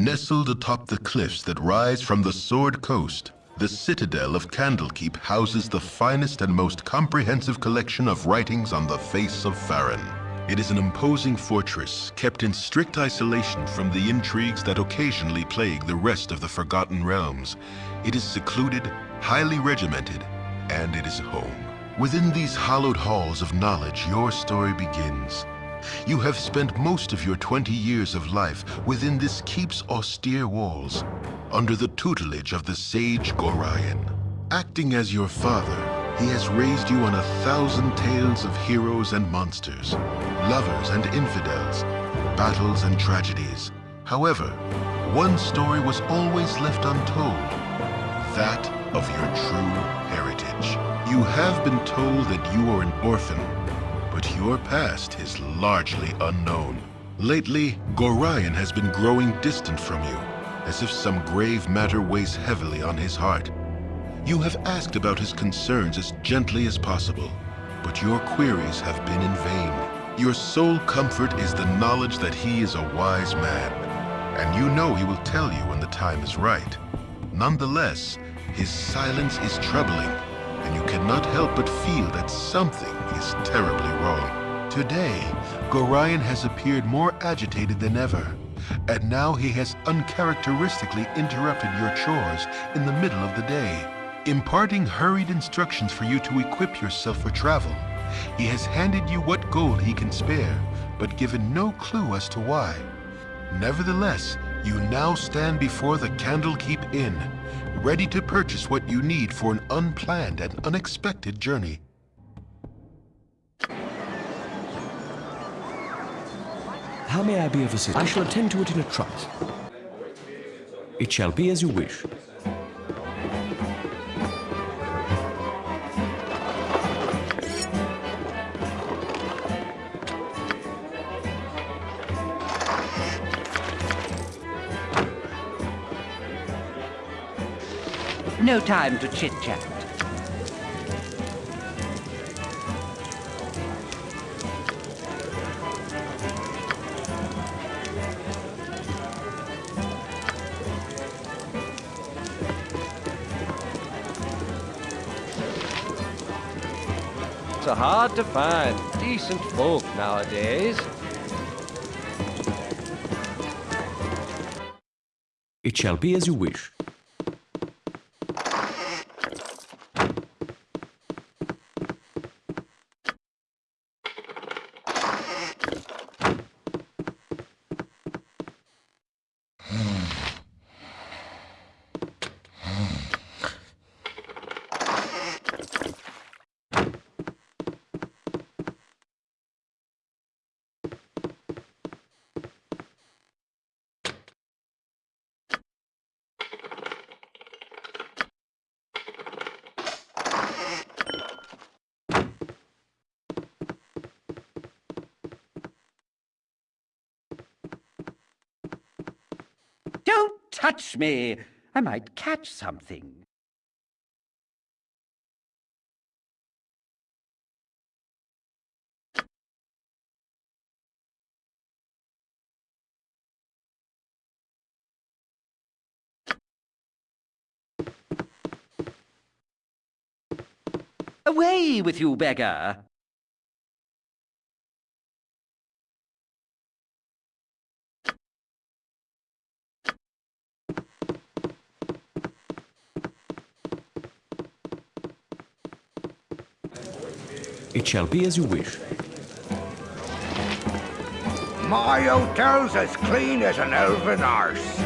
Nestled atop the cliffs that rise from the Sword Coast, the citadel of Candlekeep houses the finest and most comprehensive collection of writings on the face of Faerûn. It is an imposing fortress, kept in strict isolation from the intrigues that occasionally plague the rest of the Forgotten Realms. It is secluded, highly regimented, and it is home. Within these hallowed halls of knowledge, your story begins. You have spent most of your 20 years of life within this keep's austere walls, under the tutelage of the sage Gorion. Acting as your father, he has raised you on a thousand tales of heroes and monsters, lovers and infidels, battles and tragedies. However, one story was always left untold, that of your true heritage. You have been told that you are an orphan, but your past is largely unknown. Lately, Gorion has been growing distant from you, as if some grave matter weighs heavily on his heart. You have asked about his concerns as gently as possible, but your queries have been in vain. Your sole comfort is the knowledge that he is a wise man, and you know he will tell you when the time is right. Nonetheless, his silence is troubling, and you cannot help but feel that something is terribly wrong. Today, Gorion has appeared more agitated than ever, and now he has uncharacteristically interrupted your chores in the middle of the day imparting hurried instructions for you to equip yourself for travel. He has handed you what gold he can spare, but given no clue as to why. Nevertheless, you now stand before the Candlekeep Inn, ready to purchase what you need for an unplanned and unexpected journey. How may I be of assistance? I shall attend to it in a trice. It shall be as you wish. No time to chit-chat. It's hard to find decent folk nowadays. It shall be as you wish. Don't touch me! I might catch something. Away with you, beggar! It shall be as you wish. My hotel's as clean as an elven arse.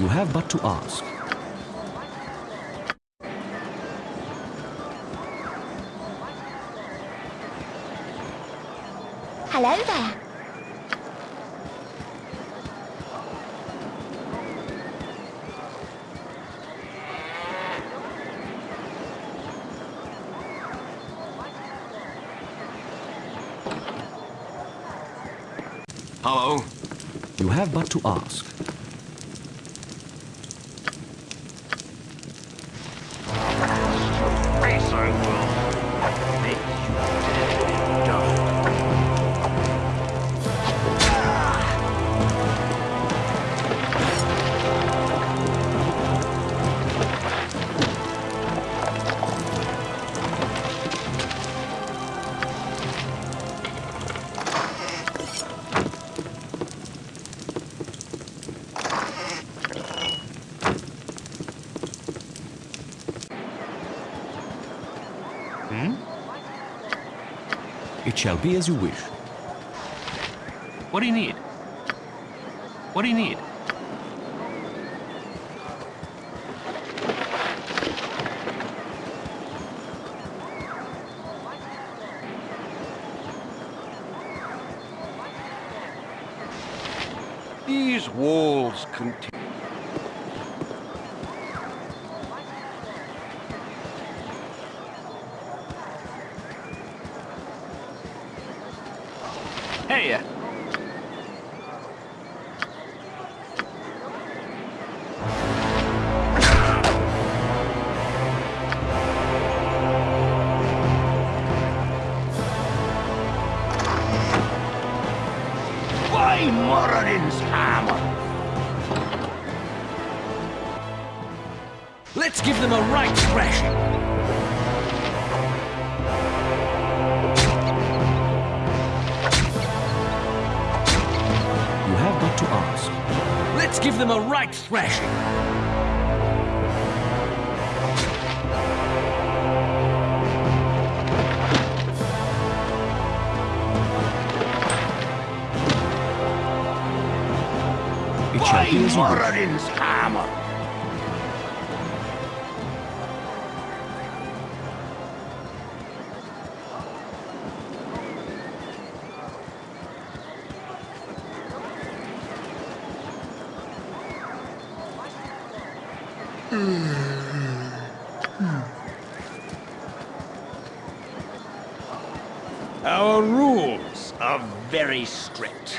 You have but to ask. Hello there. Hello? You have but to ask. Shall be as you wish. What do you need? What do you need? These walls contain... Wish. Moradin's hammer! Our rules are very strict.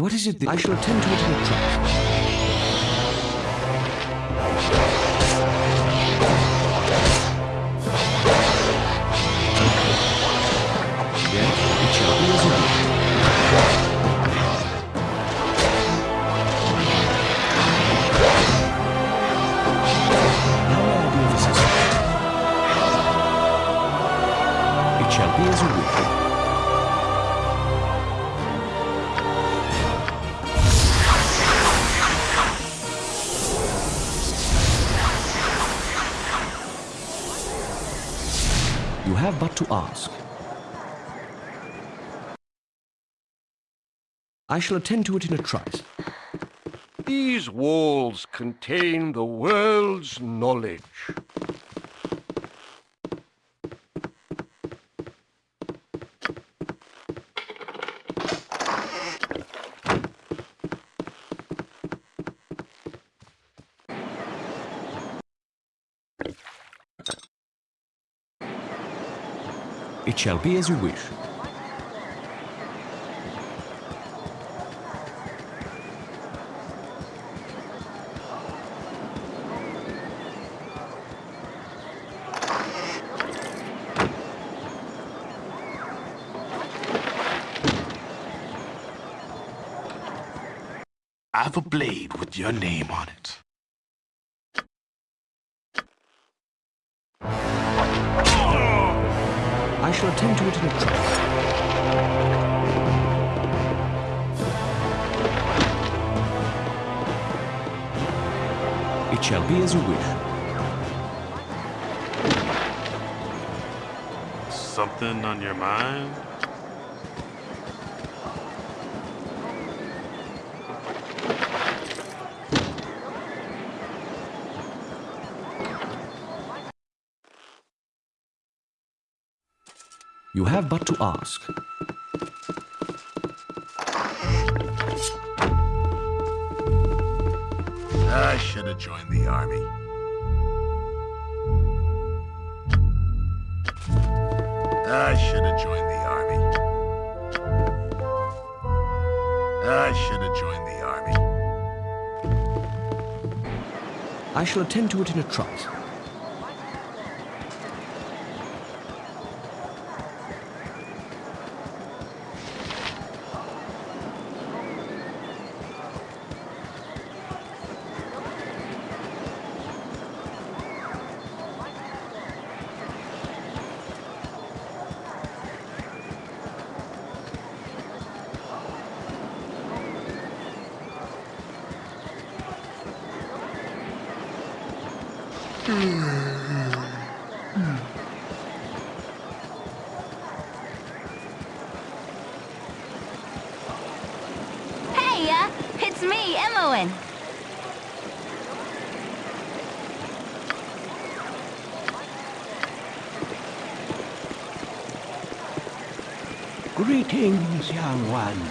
What is it that I shall attend to it in a trice. Have but to ask. I shall attend to it in a trice. These walls contain the world's knowledge. It shall be as you wish. I have a blade with your name on it. Attend to it in a trice. It shall be as you wish. Something on your mind? You have but to ask. I should have joined the army. I should have joined the army. I should have joined the army. I shall attend to it in a trice. Hey, uh, it's me, Imoen. Greetings, young one.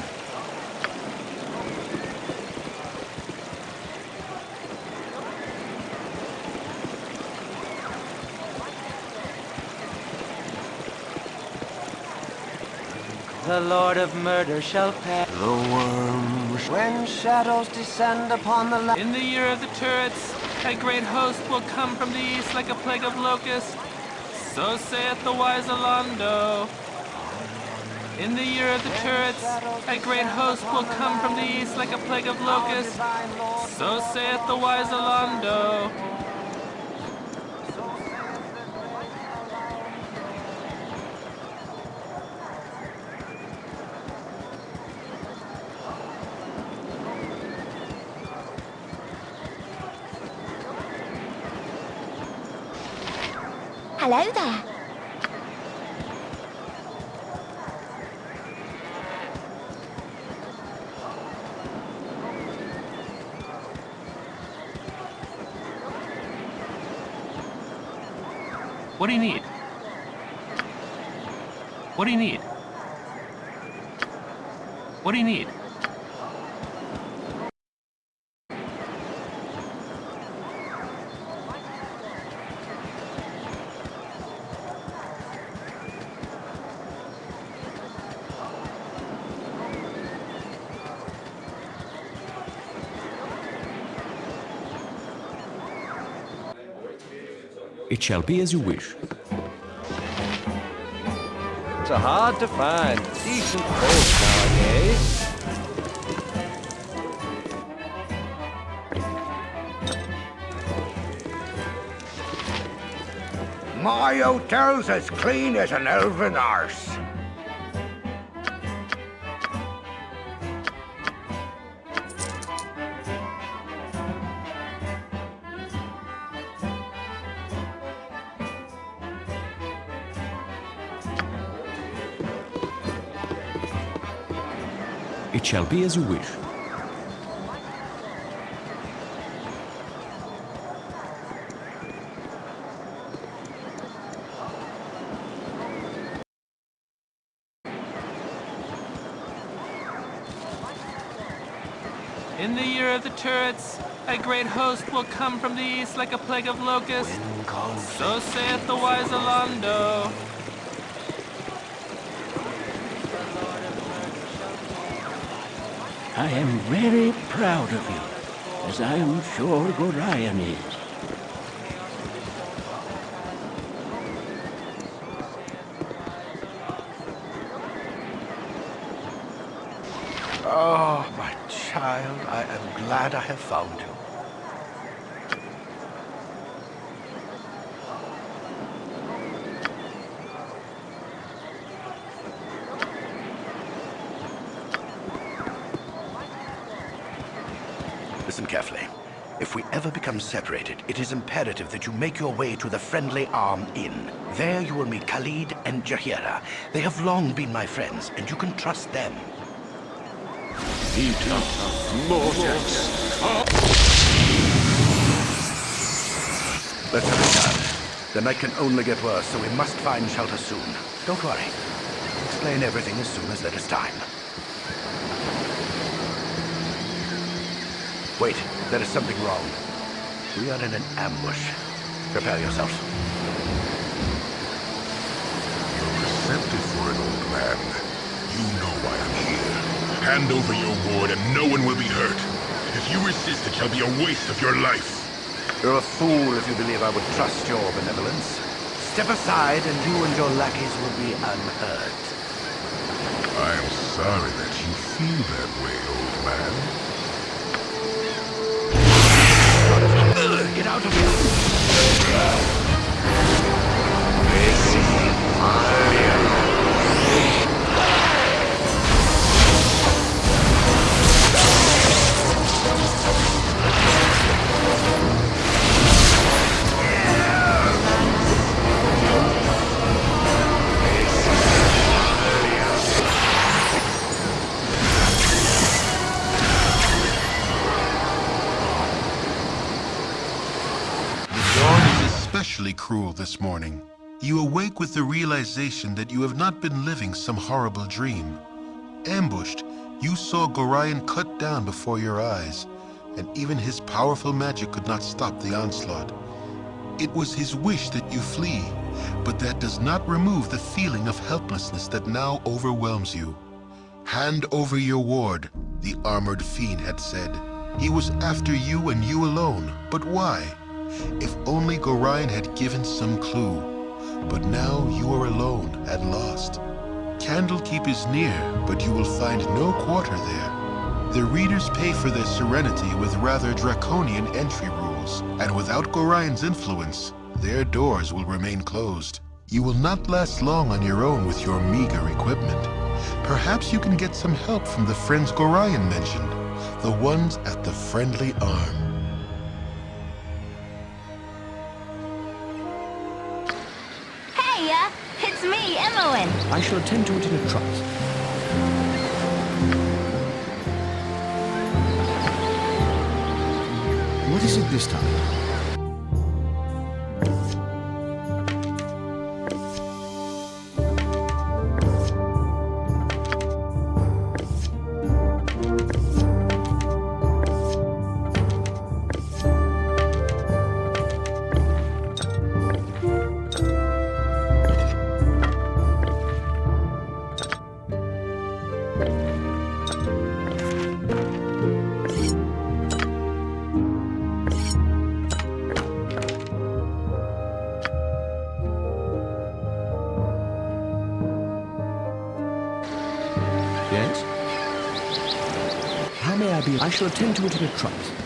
The Lord of Murder shall pass. The worms. When shadows descend upon the land. In the year of the turrets, a great host will come from the east like a plague of locusts. So saith the wise Alaundo. In the year of the turrets, a great host will come from the east like a plague of locusts. So saith the wise Alaundo. Hello there. What do you need? What do you need? What do you need? It shall be as you wish. It's hard to find decent folks nowadays. My hotel's as clean as an elven arse. Shall be as you wish. In the year of the turrets, a great host will come from the east like a plague of locusts. So saith the wise Alaundo. I am very proud of you, as I am sure Gorion is. Oh, my child, I am glad I have found you. Listen carefully. If we ever become separated, it is imperative that you make your way to the Friendly Arm Inn. There you will meet Khalid and Jaheira. They have long been my friends, and you can trust them. Let's hurry, child. The night can only get worse, so we must find shelter soon. Don't worry. Explain everything as soon as there is time. Wait, there is something wrong. We are in an ambush. Prepare yourselves. You're receptive for an old man. You know why I'm here. Hand over your ward and no one will be hurt. If you resist, it shall be a waste of your life. You're a fool if you believe I would trust your benevolence. Step aside and you and your lackeys will be unhurt. I'm sorry that you feel that way, old man. Get out of here! Cruel this morning. You awake with the realization that you have not been living some horrible dream. Ambushed, you saw Gorion cut down before your eyes, and even his powerful magic could not stop the onslaught. It was his wish that you flee, but that does not remove the feeling of helplessness that now overwhelms you. Hand over your ward, the armored fiend had said. He was after you and you alone, but why? If only Gorion had given some clue. But now you are alone and lost. Candlekeep is near, but you will find no quarter there. The readers pay for their serenity with rather draconian entry rules, and without Gorion's influence, their doors will remain closed. You will not last long on your own with your meager equipment. Perhaps you can get some help from the friends Gorion mentioned, the ones at the Friendly Arm. Imoen. I shall attend to it in a trice. What is it this time? Shall attend to it in a trice.